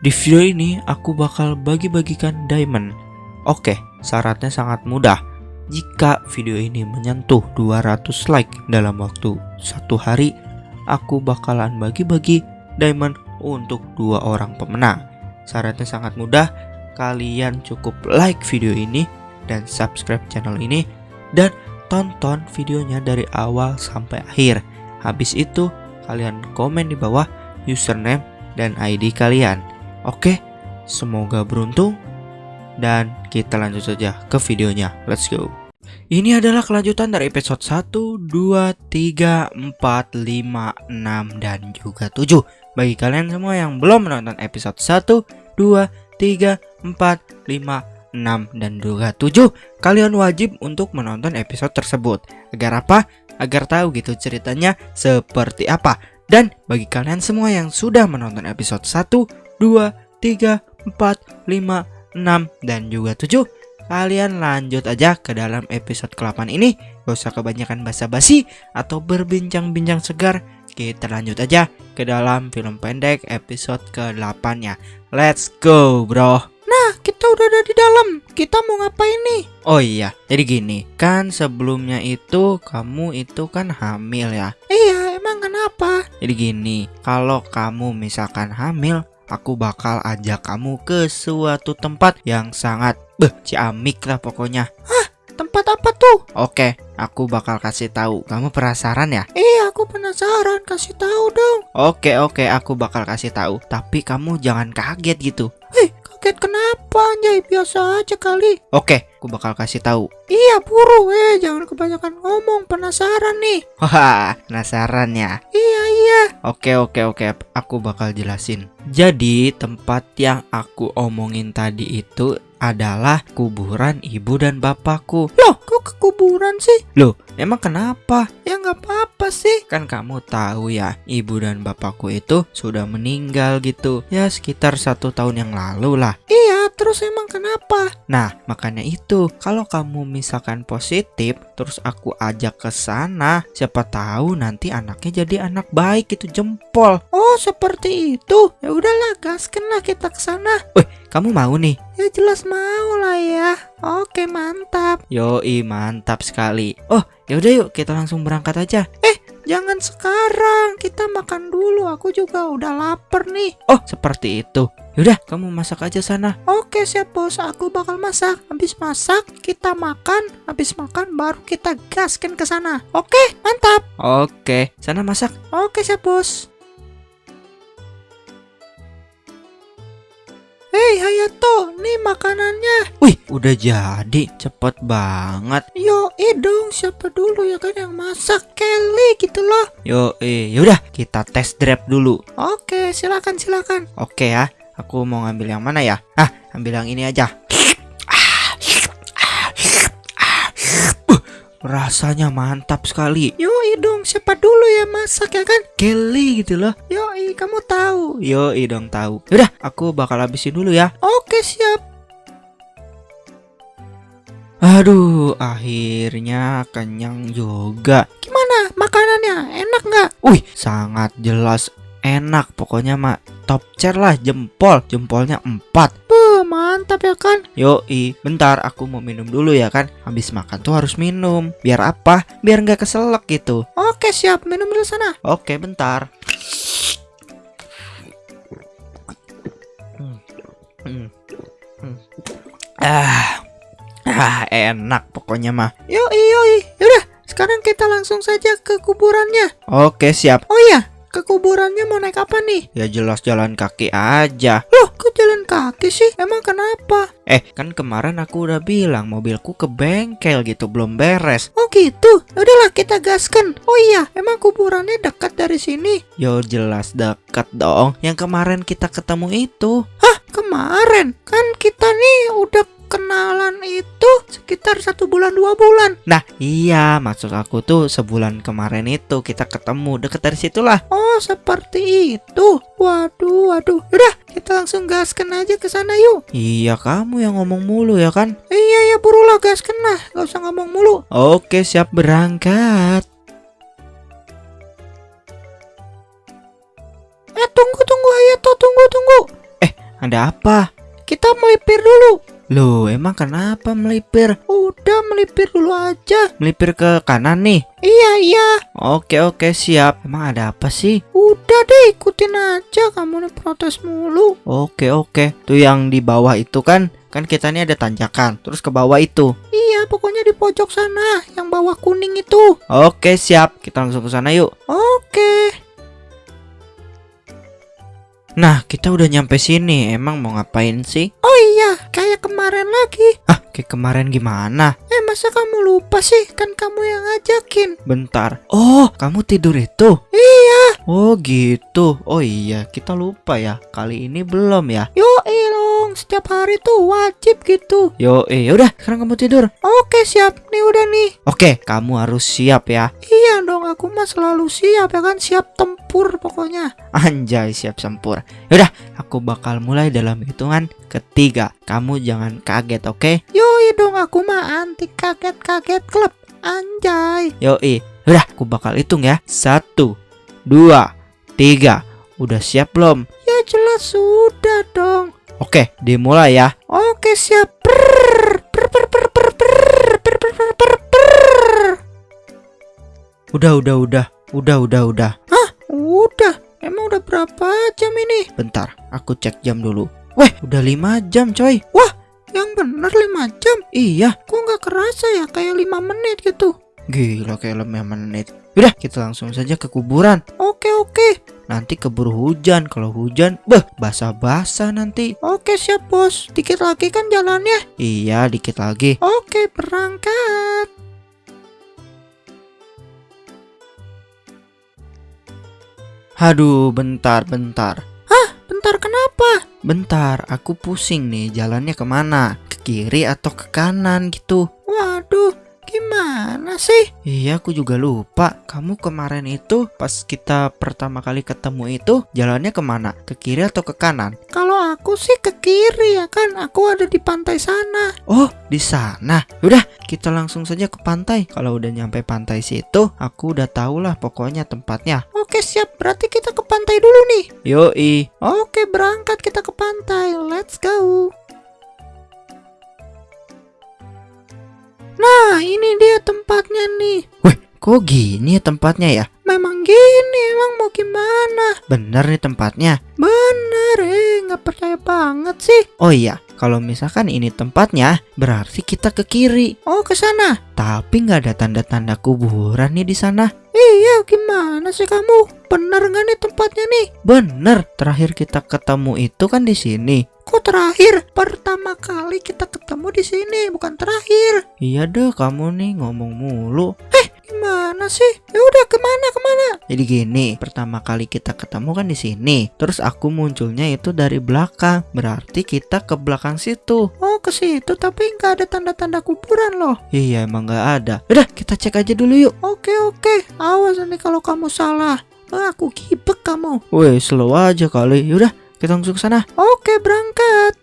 Di video ini aku bakal bagi-bagikan diamond. Oke, syaratnya sangat mudah. Jika video ini menyentuh 200 like dalam waktu satu hari, aku bakalan bagi-bagi diamond untuk dua orang pemenang. Syaratnya sangat mudah, kalian cukup like video ini dan subscribe channel ini dan tonton videonya dari awal sampai akhir. Habis itu, kalian komen di bawah username dan ID kalian. Oke, semoga beruntung dan kita lanjut saja ke videonya. Let's go. Ini adalah kelanjutan dari episode 1, 2, 3, 4, 5, 6, dan juga 7 Bagi kalian semua yang belum menonton episode 1, 2, 3, 4, 5, 6, dan juga 7 Kalian wajib untuk menonton episode tersebut Agar apa? Agar tahu gitu ceritanya seperti apa Dan bagi kalian semua yang sudah menonton episode 1, 2, 3, 4, 5, 6, dan juga 7 Kalian lanjut aja ke dalam episode ke-8 ini. Gak usah kebanyakan basa-basi atau berbincang-bincang segar. Kita lanjut aja ke dalam film pendek episode ke-8 nya Let's go bro. Nah, kita udah ada di dalam. Kita mau ngapain nih? Oh iya, jadi gini. Kan sebelumnya itu kamu itu kan hamil ya? Iya, emang kenapa? Jadi gini, kalau kamu misalkan hamil Aku bakal ajak kamu ke suatu tempat yang sangat Beh, ciamik lah pokoknya Tempat apa tuh? Oke, aku bakal kasih tahu. Kamu penasaran ya? Iya, aku penasaran. Kasih tahu dong. Oke, oke, aku bakal kasih tahu. Tapi kamu jangan kaget gitu. Kaget kenapa? Anjay, biasa aja kali. Oke, aku bakal kasih tahu. Iya, buru. Eh, jangan kebanyakan ngomong. Penasaran nih. Wah, penasaran ya? Iya, iya. Oke, oke, oke. Aku bakal jelasin. Jadi, tempat yang aku omongin tadi itu adalah kuburan ibu dan bapakku. Loh, kok ke kuburan sih? Loh, emang kenapa? Ya nggak apa-apa sih. Kan kamu tahu ya, ibu dan bapakku itu sudah meninggal gitu. Ya sekitar satu tahun yang lalu lah. Iya, terus emang kenapa? Nah, makanya itu, kalau kamu misalkan positif, terus aku ajak ke sana, siapa tahu nanti anaknya jadi anak baik itu jempol. Oh, seperti itu. Ya udahlah, gaskan lah kita ke sana. Kamu mau nih? Ya jelas mau lah ya. Oke, mantap. Yoi, mantap sekali. Oh, yaudah yuk kita langsung berangkat aja. Jangan sekarang, kita makan dulu. Aku juga udah lapar nih. Oh, seperti itu. Yaudah, kamu masak aja sana. Oke, siap bos. Aku bakal masak. Habis masak, kita makan. Habis makan, baru kita gaskan ke sana. Oke, mantap. Oke, sana masak. Oke, siap bos. Hei Hayato, nih makanannya. Wih, udah jadi. Cepet banget. Yo, eh dong, siapa dulu ya kan yang masak? Kelly gitu loh. Yo, eh, yaudah kita tes drive dulu. Oke, silakan silakan. Oke ya, aku mau ngambil yang mana ya? Ah, ambil yang ini aja. Rasanya mantap sekali. Yo, dong, siapa dulu ya masak ya kan? Kelly gitu loh. Yo, kamu tahu. Yo, dong tahu. Udah, aku bakal habisin dulu ya. Oke, siap. Aduh, akhirnya kenyang juga. Gimana makanannya? Enak nggak? Wih, sangat jelas enak. Pokoknya mak top chair lah jempol. Jempolnya 4. Beuh, mantap ya kan? Yoi, bentar aku mau minum dulu ya kan. Habis makan tuh harus minum. Biar apa? Biar nggak keselak gitu. Oke, siap. Minum dulu sana. Oke, bentar. Hmm. Hmm. Hmm. Ah. Ah, enak pokoknya mah. Yo, yoi. Yaudah, sekarang kita langsung saja ke kuburannya. Oke, siap. Oh iya, ke kuburannya mau naik apa nih? Ya jelas jalan kaki aja. Loh, kok jalan kaki sih? Emang kenapa? Eh, kan kemarin aku udah bilang mobilku ke bengkel gitu, belum beres. Oh gitu. Udahlah kita gaskan. Oh iya, emang kuburannya dekat dari sini. Yo jelas dekat dong. Yang kemarin kita ketemu itu. Kemarin kan kita nih udah kenalan itu sekitar satu bulan dua bulan. Nah, iya, maksud aku tuh sebulan kemarin itu kita ketemu deket dari situlah. Oh seperti itu. Waduh, waduh. Udah kita langsung gaskan aja ke sana yuk. Iya, kamu yang ngomong mulu ya kan? Iya ya burulah gaskan lah. Gak usah ngomong mulu. Oke, siap berangkat. Eh tunggu tunggu Hayato tunggu tunggu. Ada apa? Kita melipir dulu. Loh, emang kenapa melipir? Udah melipir dulu aja. Melipir ke kanan nih. Iya, iya. Oke, oke, siap. Emang ada apa sih? Udah deh, ikutin aja. Kamu nih protes mulu. Oke, oke. Tuh yang di bawah itu kan, kan kita nih ada tanjakan. Terus ke bawah itu. Iya, pokoknya di pojok sana. Yang bawah kuning itu. Oke, siap. Kita langsung ke sana yuk. Oke. Nah, kita udah nyampe sini. Emang mau ngapain sih? Oh iya, kayak kemarin lagi. Ah, kayak kemarin gimana? Eh, masa kamu lupa sih? Kan kamu yang ngajakin. Bentar. Oh, kamu tidur itu? Iya. Oh, gitu. Oh iya, kita lupa ya. Kali ini belum ya. Yo, dong. Setiap hari tuh wajib gitu. Yo, eh, udah. Sekarang kamu tidur. Oke, siap. Nih udah nih. Oke, kamu harus siap ya. Iya dong, aku mah selalu siap ya kan. Siap tempur pokoknya. Anjay, siap sempur. Yaudah, aku bakal mulai dalam hitungan ketiga. Kamu jangan kaget, oke? Yoi dong, aku mah anti kaget-kaget klub. Anjay. Yoi. Udah, aku bakal hitung ya. Satu, dua, tiga. Udah siap belum? Ya jelas sudah dong. Oke, dimulai ya. Oke, siap. Udah, udah, udah. Udah, udah, udah. Hah? Udah. Emang udah berapa jam ini? Bentar, aku cek jam dulu. Wah, udah 5 jam, coy. Wah, yang bener 5 jam. Iya, kok nggak kerasa ya kayak 5 menit gitu. Gila kayak 5 menit. Udah, kita langsung saja ke kuburan. Oke, oke. Nanti keburu hujan. Kalau hujan, beh, basah-basah nanti. Oke, siap, Bos. Dikit lagi kan jalannya. Iya, dikit lagi. Oke, berangkat. Aduh, bentar, bentar. Bentar, kenapa? Bentar, aku pusing nih. Jalannya ke mana? Ke kiri atau ke kanan gitu? Waduh, gimana sih? Iya, aku juga lupa. Kamu kemarin itu pas kita pertama kali ketemu itu jalannya ke mana? Ke kiri atau ke kanan? Kalau aku sih ke kiri ya kan. Aku ada di pantai sana. Oh, di sana. Udah, kita langsung saja ke pantai. Kalau udah nyampe pantai situ, aku udah tahu lah pokoknya tempatnya. Oke, siap. Berarti kita ke pantai dulu nih. Yoi. Oke, berangkat kita ke pantai. Let's go. Nah, ini dia tempatnya nih. Kok gini ya tempatnya ya? Memang gini, emang mau gimana? Bener nih tempatnya. Bener, eh, nggak percaya banget sih. Oh iya, kalau misalkan ini tempatnya, berarti kita ke kiri. Oh, ke sana. Tapi nggak ada tanda-tanda kuburan nih di sana. Iya, gimana sih kamu? Bener nggak nih tempatnya nih? Bener, terakhir kita ketemu itu kan di sini. Kok terakhir? Pertama kali kita ketemu di sini, bukan terakhir. Iya deh, kamu nih ngomong mulu. Gimana sih? Ya udah ke mana ke mana? Jadi gini, pertama kali kita ketemu kan di sini. Terus aku munculnya itu dari belakang. Berarti kita ke belakang situ. Oh ke situ tapi nggak ada tanda-tanda kuburan loh. Iya, emang nggak ada. Udah, kita cek aja dulu yuk. Oke oke, awas nanti kalau kamu salah. Ah, aku gibek kamu. Woi, slow aja kali. Yaudah, kita langsung ke sana. Oke berangkat.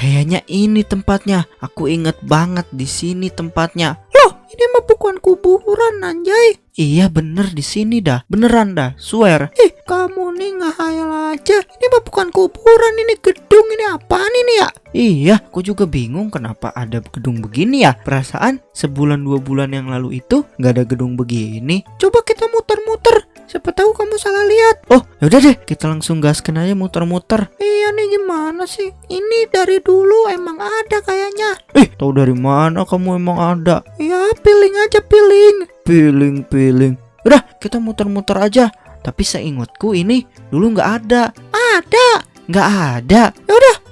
Kayaknya ini tempatnya. Aku inget banget di sini tempatnya. Loh, ini mah bukan kuburan anjay. Iya bener di sini dah. Beneran dah, swear. Ih, kamu nih ngehayal aja. Ini mah bukan kuburan, ini gedung, ini apaan ini ya? Iya, aku juga bingung kenapa ada gedung begini ya. Perasaan sebulan dua bulan yang lalu itu nggak ada gedung begini. Coba kita muter-muter. Siapa tahu kamu salah lihat. Oh, yaudah deh, kita langsung gaskan aja muter-muter. Iya nih gimana sih? Ini dari dulu emang ada kayaknya. Eh, tahu dari mana kamu emang ada? Ya, piling aja piling. Piling, piling. Udah, kita muter-muter aja. Tapi seingatku ini dulu nggak ada. Ada. Nggak ada.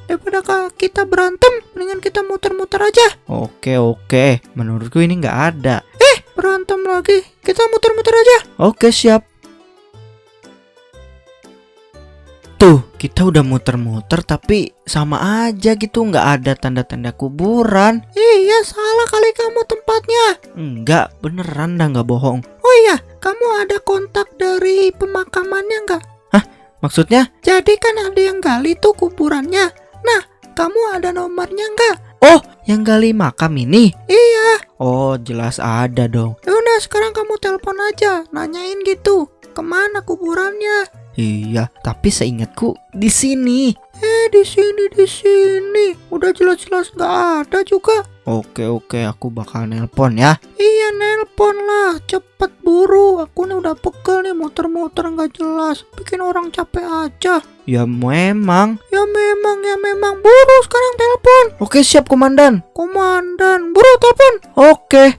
Daripada ka- kita berantem, mendingan kita muter-muter aja. Oke, oke. Menurutku ini nggak ada. Berantem lagi. Kita muter-muter aja. Oke, siap. Tuh, kita udah muter-muter tapi sama aja gitu nggak ada tanda-tanda kuburan. Iya, salah kali kamu tempatnya. Enggak, beneran dah nggak bohong. Oh iya, kamu ada kontak dari pemakamannya nggak? Maksudnya? Jadi kan ada yang gali tuh kuburannya. Nah, kamu ada nomornya nggak? Oh, yang gali makam ini? Iya. Oh, jelas ada dong. Ya udah sekarang kamu telepon aja, nanyain gitu. Ke mana kuburannya? Iya, tapi seingatku di sini. Eh di sini di sini. Udah jelas-jelas nggak ada juga. Oke, oke, aku bakal nelpon ya. Iya nelpon lah, cepet buru. Aku nih udah pegel nih muter-muter nggak jelas. Bikin orang capek aja. Ya memang. Ya memang ya memang buru sekarang telepon. Oke, siap komandan. Komandan, buru telepon. Oke.